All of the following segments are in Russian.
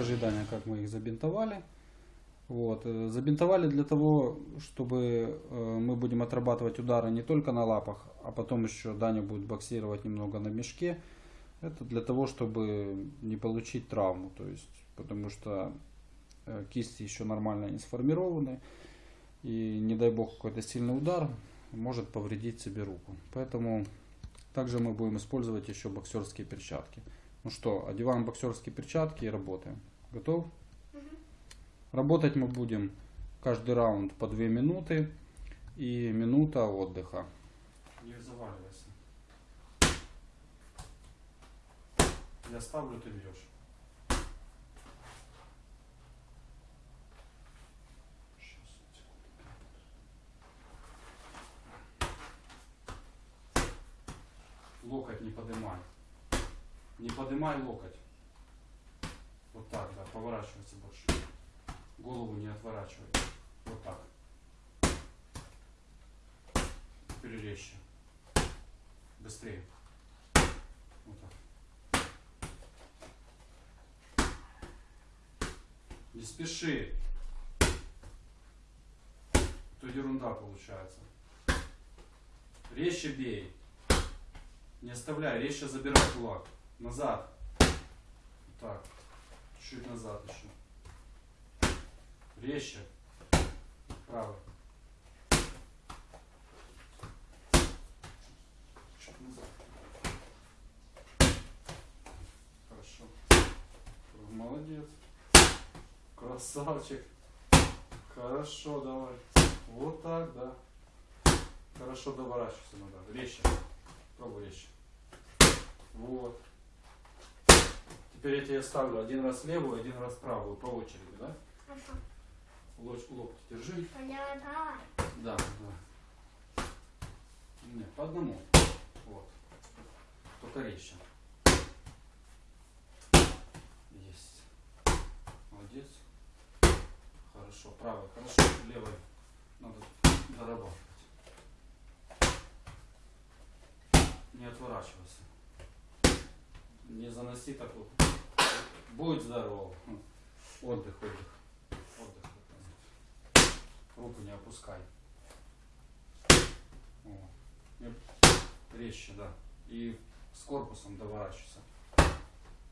Покажи, Даня, как мы их забинтовали. Вот. э, Забинтовали для того, чтобы э, мы будем отрабатывать удары не только на лапах, а потом еще Даня будет боксировать немного на мешке. Это для того, чтобы не получить травму. То есть, потому что э, кисти еще нормально не сформированы. И не дай бог какой-то сильный удар может повредить себе руку. Поэтому также мы будем использовать еще боксерские перчатки. Ну что, одеваем боксерские перчатки и работаем. Готов? Работать мы будем каждый раунд по 2 минуты и минута отдыха. Не заваливайся. Я ставлю, ты бьешь. Локоть не поднимай. Не поднимай локоть. Вот так, да, поворачивайся больше. Голову не отворачивай. Вот так. Теперь резче. Быстрее. Вот так. Не спеши. То ерунда получается. Резче бей. Не оставляй, резче забирай кулак. Назад. Вот так. Чуть назад еще. Резче. Правый. Чуть назад. Хорошо. Молодец. Красавчик. Хорошо, давай. Вот так, да. Хорошо доворачивайся надо. Резче. Пробуй резче. Вот. Теперь я тебе ставлю один раз левую, один раз правую по очереди, да? Хорошо. Лоч, локти держи. Понятно. Да, да. Не, по одному. Вот. Только резче. Есть. Молодец. Хорошо. Правой. Хорошо. Левой. Надо дорабатывать. Не отворачивайся. Не заноси так вот. Будь здоров. Отдых, отдых. Отдых. Руку не опускай. О. Резче, да. И с корпусом доворачивайся.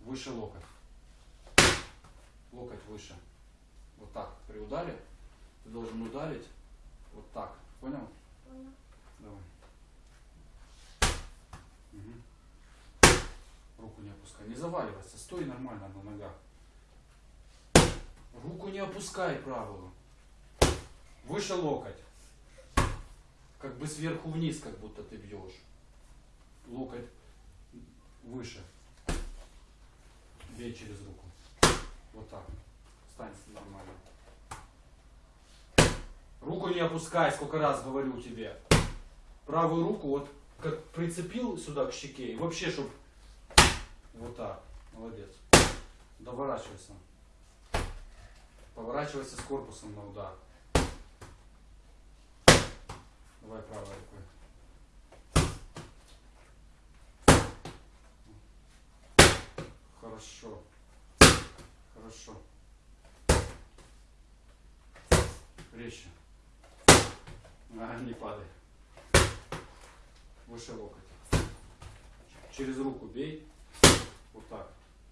Выше локоть. Локоть выше. Вот так. При ударе ты должен ударить вот так. Понял? Понял. Давай. Мгм. Не опускай. Не заваливайся. Стой нормально на ногах. Руку не опускай правую. Выше локоть. Как бы сверху вниз, как будто ты бьешь. Локоть выше. Бей через руку. Вот так. Встань нормально. Руку не опускай, сколько раз говорю тебе. Правую руку вот как прицепил сюда к щеке. И вообще, чтоб вот так. Молодец. Доворачивайся. Поворачивайся с корпусом на удар. Давай правой рукой. Хорошо. Хорошо. Резче. А, не падай. Выше локоть. Через руку бей. Вот так.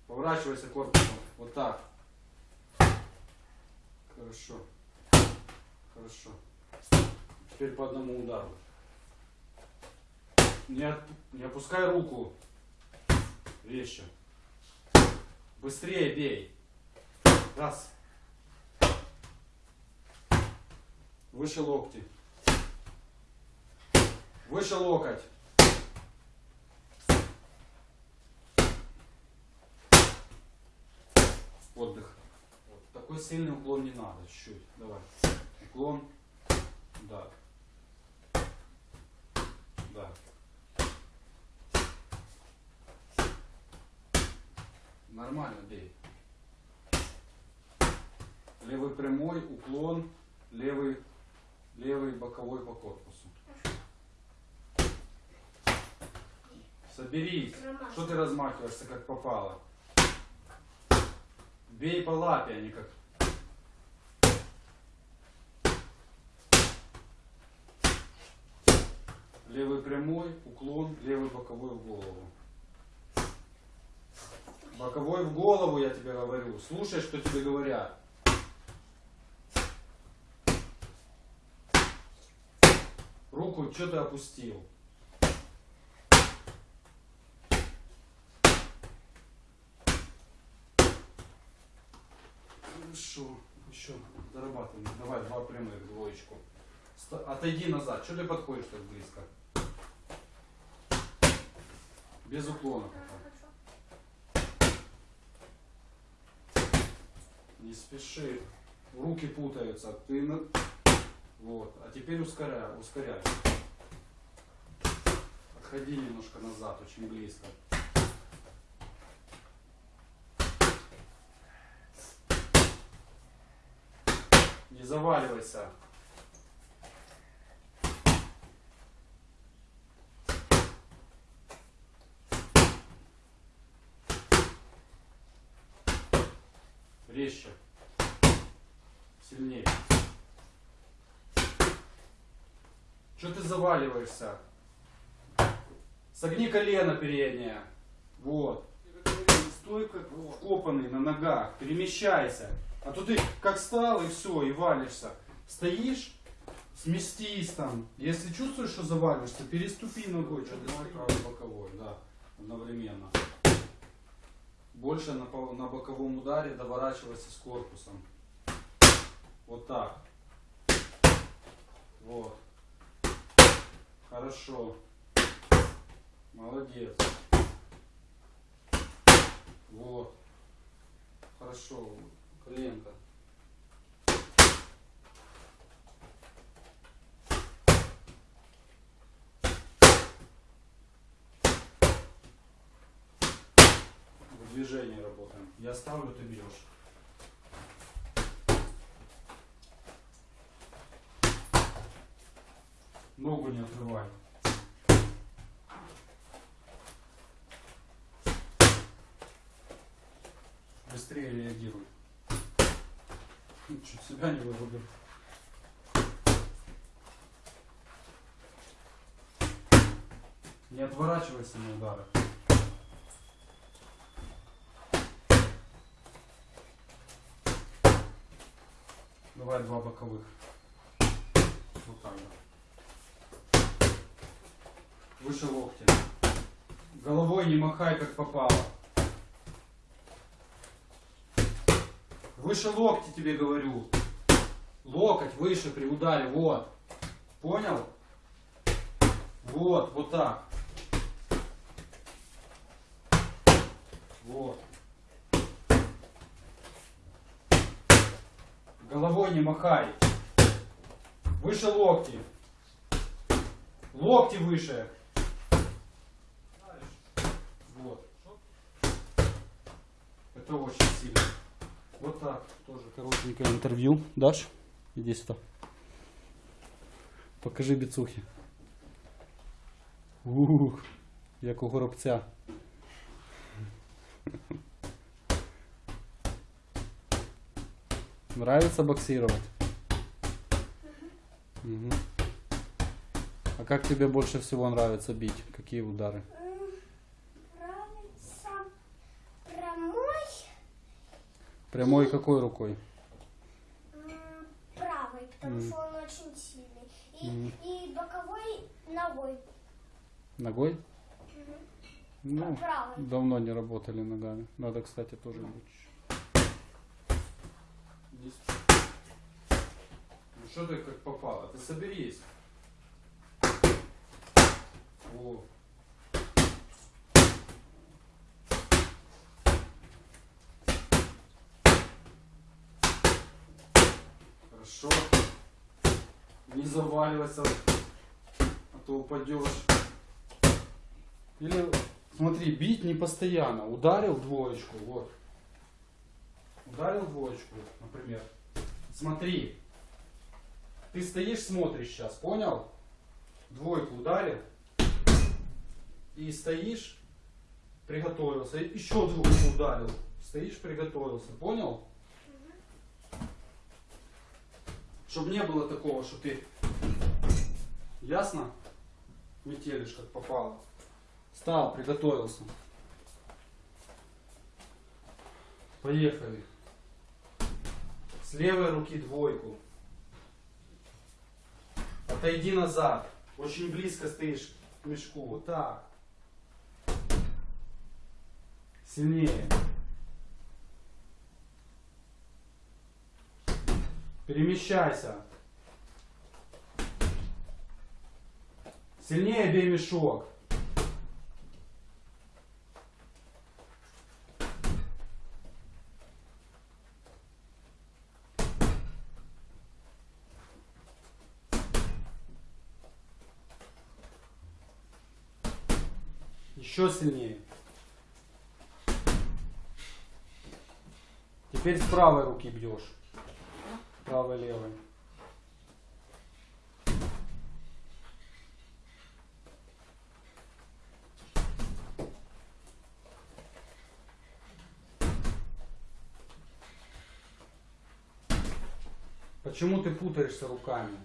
Поворачивайся корпусом. Вот так. Хорошо. Хорошо. Теперь по одному удару. Не, от- не опускай руку. Резче. Быстрее бей. Раз. Выше локти. Выше локоть. Отдых. Вот. Такой сильный уклон не надо. Чуть-чуть. Давай. Уклон. Да. Да. Нормально бей. Левый прямой, уклон, левый, левый боковой по корпусу. Соберись. Что ты размахиваешься как попало? Бей по лапе, а не как... Левый прямой, уклон, левый боковой в голову. Боковой в голову, я тебе говорю. Слушай, что тебе говорят. Руку что ты опустил? Хорошо. Еще дорабатываем. Давай два прямых, двоечку. Отойди назад. Что ты подходишь так близко? Без уклона. Не спеши. Руки путаются. Ты на... Вот. А теперь ускоряй, ускоряй. Отходи немножко назад, очень близко. Не заваливайся. Резче. Сильнее. Что ты заваливаешься? Согни колено переднее. Вот. Стой как вкопанный на ногах. Перемещайся. А то ты как стал и все, и валишься. Стоишь, сместись там. Если чувствуешь, что заваливаешься, переступи ногой. Что ты правый боковой, да. Одновременно. Больше на, на боковом ударе доворачивайся с корпусом. Вот так. Вот. Хорошо. Молодец. Вот. Хорошо. Коленка. В движении работаем. Я ставлю, ты бьешь. Ногу не отрывай. Быстрее реагируй. Чуть себя не вырубил. Не отворачивайся на удары. Давай два боковых. Вот так, да. Выше локтя. Головой не махай, как попало. Выше локти тебе говорю. Локоть выше при ударе, вот. Понял? Вот, вот так. Вот. Головой не махай. Выше локти. Локти выше. Вот. Это очень сильно. Вот так тоже коротенькое интервью. Дашь? Иди сюда. Покажи біцухи. Ух, як у горобця. Нравится боксировать? Мгм. А как тебе больше всего нравится бить? Какие удары? Нравится прямой, Прямой какой рукой? м, правый, потому Мгм. что он очень сильный. И, Мгм. и боковой ногой. Ногой? Ну, правой. давно не работали ногами. Надо, кстати, тоже лучше. Ну что ты как попало? Ты соберись. Во. Хорошо. Не заваливайся, а то упадешь. Или, смотри, бить не постоянно. Ударил двоечку, вот. Ударил двоечку, например. Смотри. Ты стоишь, смотришь сейчас, понял? Двойку ударил. И стоишь, приготовился. Еще двойку ударил. Стоишь, приготовился. Понял? Чтобы не было такого, что ты... Ясно? Метелишь, как попало. Встал, приготовился. Поехали. С левой руки двойку. Отойди назад. Очень близко стоишь к мешку. Вот так. Сильнее. Перемещайся. Сильнее бей мешок. Еще сильнее. Теперь с правой руки бьешь. Правой, левой. Почему ты путаешься руками?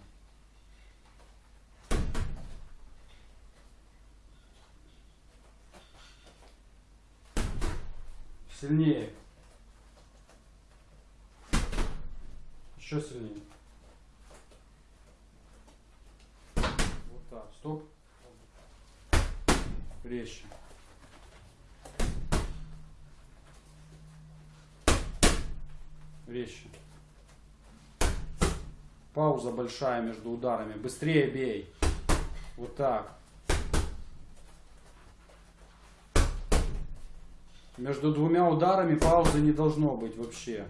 Сильнее. Еще сильнее. Вот так. Стоп. Резче. Резче. Пауза большая между ударами. Быстрее бей. Вот так. Между двумя ударами паузы не должно быть вообще.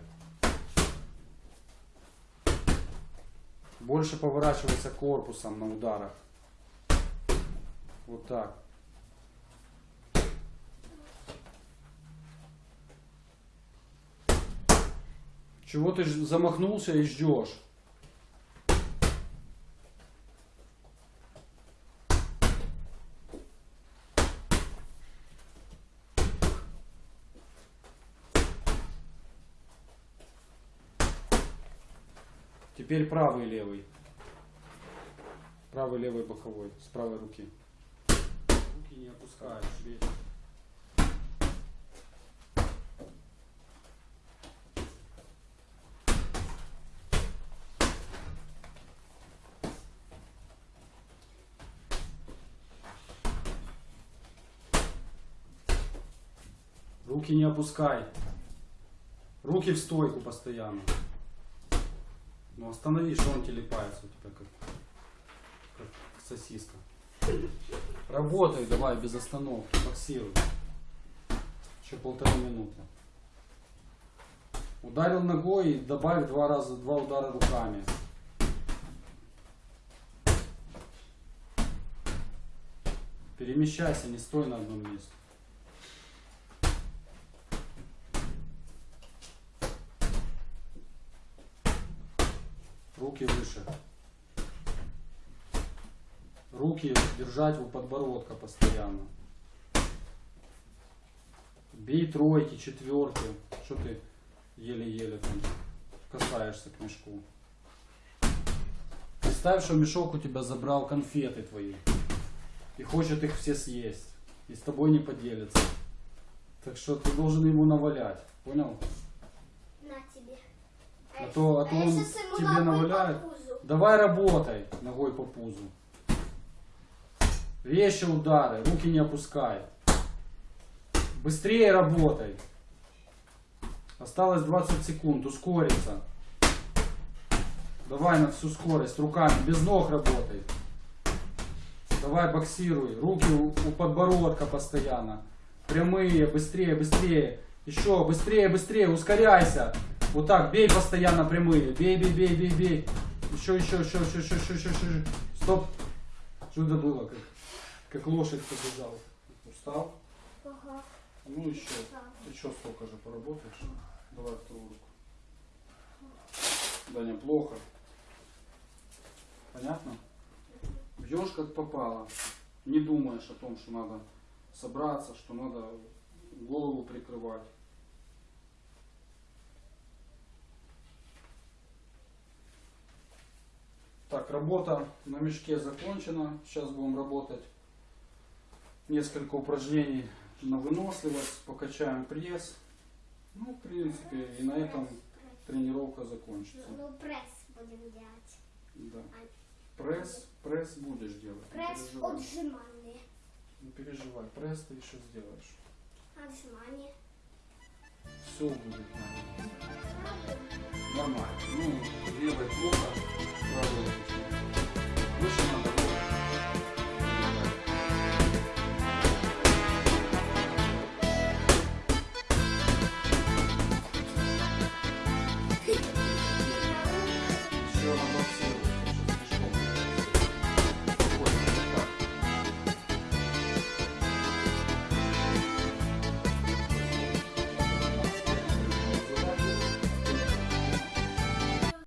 Больше поворачиваться корпусом на ударах. Вот так. Чего ты замахнулся и ждешь? Теперь правый левый. Правый, левый, боковой. С правой руки. Руки не опускаешь. бей. Руки не опускай. Руки в стойку постоянно. Ну останови, что он телепается у тебя как, как сосиска. Работай давай без остановки, боксируй. Еще полторы минуты. Ударил ногой и добавь два раза, два удара руками. Перемещайся, не стой на одном месте. Руки выше. Руки держать у подбородка постоянно. Бей тройки, четверки. Что ты еле-еле там касаешься к мешку? Представь, что мешок у тебя забрал конфеты твои. И хочет их все съесть. И с тобой не поделится. Так что ты должен ему навалять. Понял? А то- а то он тебе наваляет. Давай работай ногой по пузу. Резче удары, руки не опускай. Быстрее работай. Осталось 20 секунд, ускориться. Давай на всю скорость, руками, без ног работай. Давай боксируй, руки у, у подбородка постоянно. Прямые, быстрее, быстрее. Еще быстрее, быстрее, ускоряйся. Вот так, бей постоянно прямые. Бей, бей, бей, бей, бей. Еще, еще, еще, еще, еще, еще, еще, еще. Стоп. Что это было? Как, как лошадь побежал. Устал? Ага. Ну еще. Еще столько же поработаешь. Давай вторую руку. Даня, плохо. Понятно? Бьешь как попало. Не думаешь о том, что надо собраться, что надо голову прикрывать. Так, работа на мешке закончена. Сейчас будем работать несколько упражнений на выносливость, покачаем пресс. Ну, в принципе, и на этом тренировка закончится. Ну, пресс будем делать. Да. Пресс, пресс будешь делать. Пресс отжимание. Не переживай, пресс ты еще сделаешь. Отжимание. Все будет нормально. Нормально. Ну,